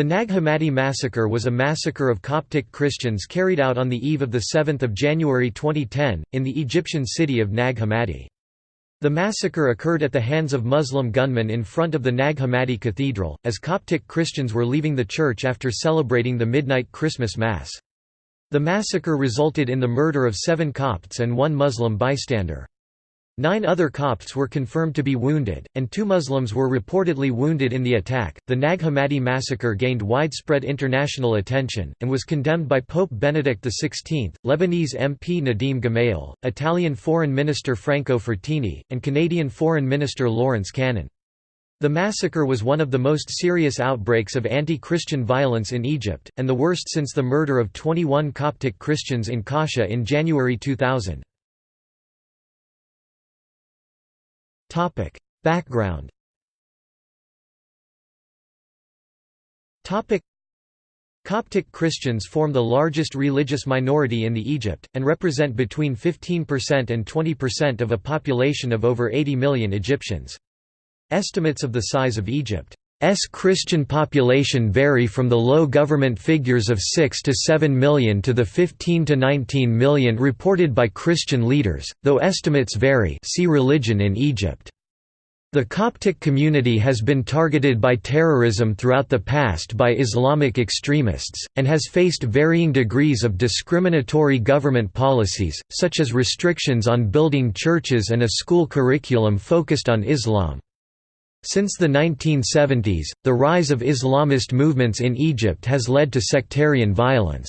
The Nag Hammadi massacre was a massacre of Coptic Christians carried out on the eve of 7 January 2010, in the Egyptian city of Nag Hammadi. The massacre occurred at the hands of Muslim gunmen in front of the Nag Hammadi Cathedral, as Coptic Christians were leaving the church after celebrating the midnight Christmas Mass. The massacre resulted in the murder of seven Copts and one Muslim bystander. Nine other Copts were confirmed to be wounded, and two Muslims were reportedly wounded in the attack. The Nag Hammadi massacre gained widespread international attention, and was condemned by Pope Benedict XVI, Lebanese MP Nadim Gemayel, Italian Foreign Minister Franco Frattini, and Canadian Foreign Minister Lawrence Cannon. The massacre was one of the most serious outbreaks of anti-Christian violence in Egypt, and the worst since the murder of 21 Coptic Christians in Kosheh in January 2000. Topic: Background. Topic: Coptic Christians form the largest religious minority in the Egypt and represent between 15% and 20% of a population of over 80 million Egyptians. Estimates of the size of Egypt S Christian population vary from the low government figures of 6 to 7 million to the 15 to 19 million reported by Christian leaders, though estimates vary see religion in Egypt. The Coptic community has been targeted by terrorism throughout the past by Islamic extremists, and has faced varying degrees of discriminatory government policies, such as restrictions on building churches and a school curriculum focused on Islam. Since the 1970s, the rise of Islamist movements in Egypt has led to sectarian violence.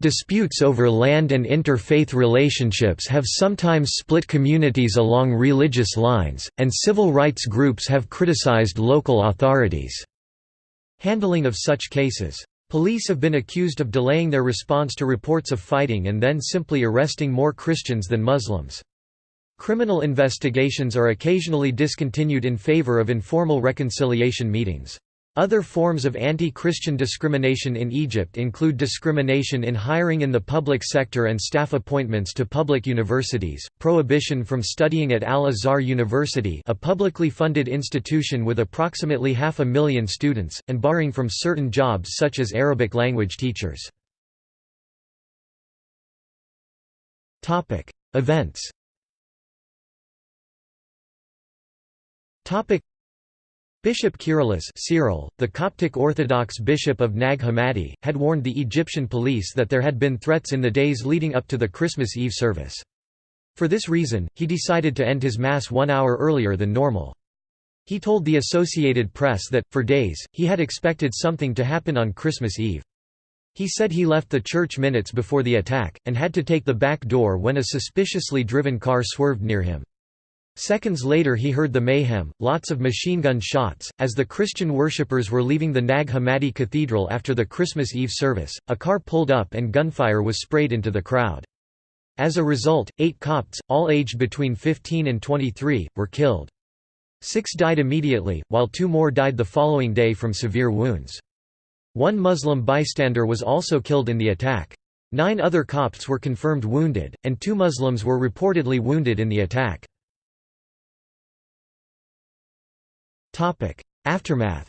Disputes over land and interfaith relationships have sometimes split communities along religious lines, and civil rights groups have criticized local authorities' handling of such cases. Police have been accused of delaying their response to reports of fighting and then simply arresting more Christians than Muslims. Criminal investigations are occasionally discontinued in favor of informal reconciliation meetings. Other forms of anti-Christian discrimination in Egypt include discrimination in hiring in the public sector and staff appointments to public universities, prohibition from studying at Al-Azhar University a publicly funded institution with approximately half a million students, and barring from certain jobs such as Arabic language teachers. Events Bishop Kyrillos Cyril, the Coptic Orthodox bishop of Nag Hammadi, had warned the Egyptian police that there had been threats in the days leading up to the Christmas Eve service. For this reason, he decided to end his Mass one hour earlier than normal. He told the Associated Press that, for days, he had expected something to happen on Christmas Eve. He said he left the church minutes before the attack, and had to take the back door when a suspiciously driven car swerved near him. Seconds later he heard the mayhem, lots of machine gun shots. As the Christian worshippers were leaving the Nag Hammadi Cathedral after the Christmas Eve service, a car pulled up and gunfire was sprayed into the crowd. As a result, eight Copts, all aged between 15 and 23, were killed. Six died immediately, while two more died the following day from severe wounds. One Muslim bystander was also killed in the attack. Nine other Copts were confirmed wounded, and two Muslims were reportedly wounded in the attack. Aftermath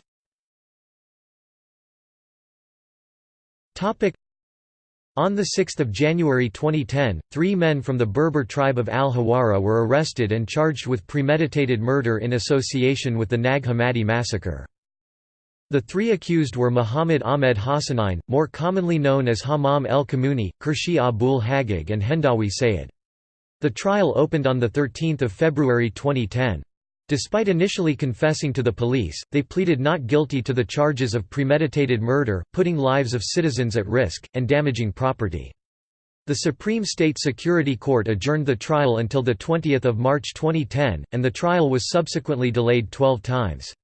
on 6 January 2010, three men from the Berber tribe of Al-Hawara were arrested and charged with premeditated murder in association with the Nag Hammadi massacre. The three accused were Muhammad Ahmed Hassanein, more commonly known as Hammam el-Kamuni, Kershi Abul Hagag and Hendawi Sayed. The trial opened on 13 February 2010. Despite initially confessing to the police, they pleaded not guilty to the charges of premeditated murder, putting lives of citizens at risk, and damaging property. The Supreme State Security Court adjourned the trial until 20 March 2010, and the trial was subsequently delayed 12 times.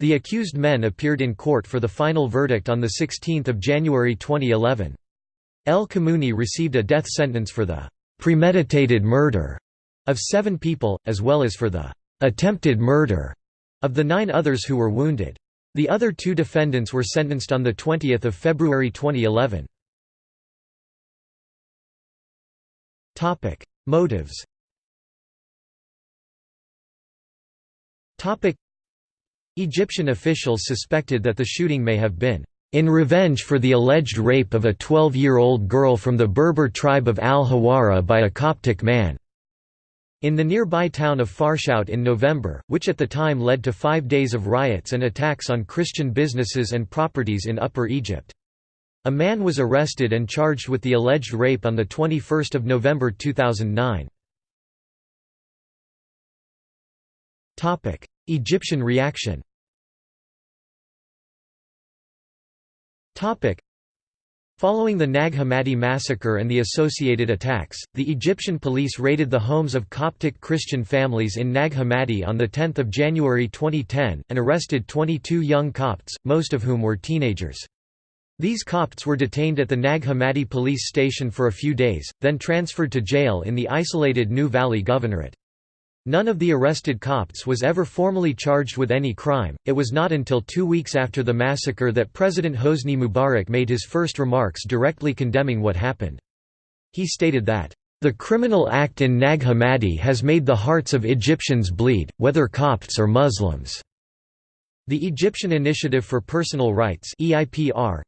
The accused men appeared in court for the final verdict on 16 January 2011. El Kamuni received a death sentence for the «premeditated murder» of seven people, as well as for the attempted murder of the nine others who were wounded. The other two defendants were sentenced on 20 February 2011. Motives Egyptian officials suspected that the shooting may have been in revenge for the alleged rape of a 12-year-old girl from the Berber tribe of al-Hawara by a Coptic man. In the nearby town of Farshout in November, which at the time led to five days of riots and attacks on Christian businesses and properties in Upper Egypt. A man was arrested and charged with the alleged rape on 21 November 2009. Egyptian reaction Following the Nag Hammadi massacre and the associated attacks, the Egyptian police raided the homes of Coptic Christian families in Nag Hammadi on 10 January 2010, and arrested 22 young Copts, most of whom were teenagers. These Copts were detained at the Nag Hammadi police station for a few days, then transferred to jail in the isolated New Valley Governorate. None of the arrested Copts was ever formally charged with any crime. It was not until two weeks after the massacre that President Hosni Mubarak made his first remarks directly condemning what happened. He stated that, The criminal act in Nag Hammadi has made the hearts of Egyptians bleed, whether Copts or Muslims. The Egyptian Initiative for Personal Rights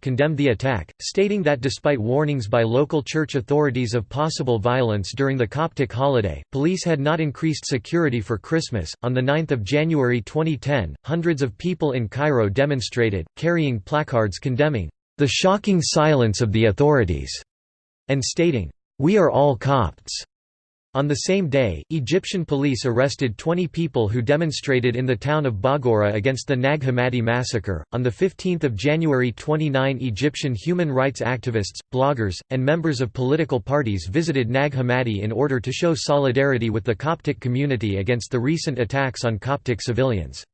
condemned the attack, stating that despite warnings by local church authorities of possible violence during the Coptic holiday, police had not increased security for Christmas. On 9 January 2010, hundreds of people in Cairo demonstrated, carrying placards condemning the shocking silence of the authorities, and stating, We are all Copts. On the same day, Egyptian police arrested 20 people who demonstrated in the town of Baghora against the Nag Hammadi massacre. On the 15th of January 29 Egyptian human rights activists, bloggers, and members of political parties visited Nag Hammadi in order to show solidarity with the Coptic community against the recent attacks on Coptic civilians.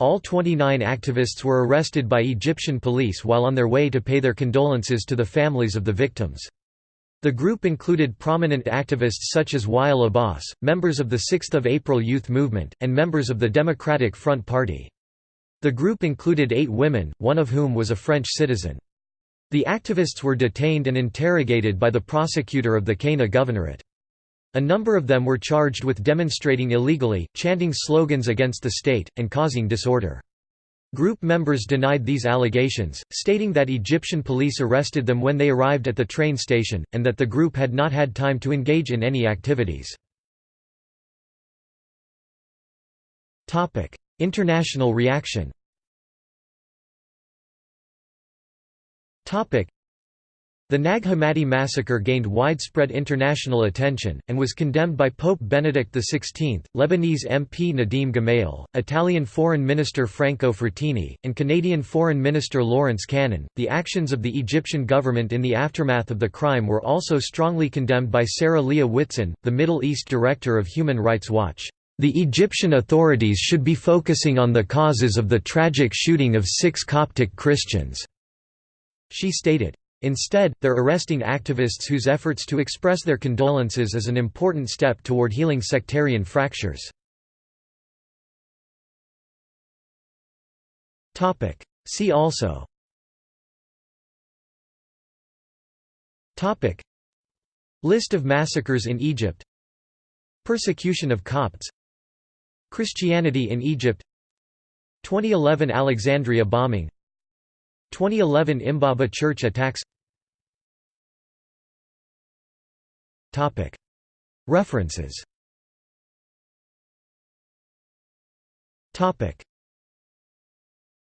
All 29 activists were arrested by Egyptian police while on their way to pay their condolences to the families of the victims. The group included prominent activists such as Wael Abbas, members of the 6 April Youth Movement, and members of the Democratic Front Party. The group included eight women, one of whom was a French citizen. The activists were detained and interrogated by the prosecutor of the Qena Governorate. A number of them were charged with demonstrating illegally, chanting slogans against the state, and causing disorder. Group members denied these allegations, stating that Egyptian police arrested them when they arrived at the train station, and that the group had not had time to engage in any activities. International reaction the Nag Hammadi massacre gained widespread international attention, and was condemned by Pope Benedict XVI, Lebanese MP Nadim Gemayel, Italian Foreign Minister Franco Frattini, and Canadian Foreign Minister Lawrence Cannon. The actions of the Egyptian government in the aftermath of the crime were also strongly condemned by Sarah Leah Whitson, the Middle East director of Human Rights Watch. The Egyptian authorities should be focusing on the causes of the tragic shooting of six Coptic Christians. She stated, Instead, they're arresting activists whose efforts to express their condolences is an important step toward healing sectarian fractures. See also. List of massacres in Egypt. Persecution of Copts. Christianity in Egypt. 2011 Alexandria bombing 2011 Imbaba church attacks. References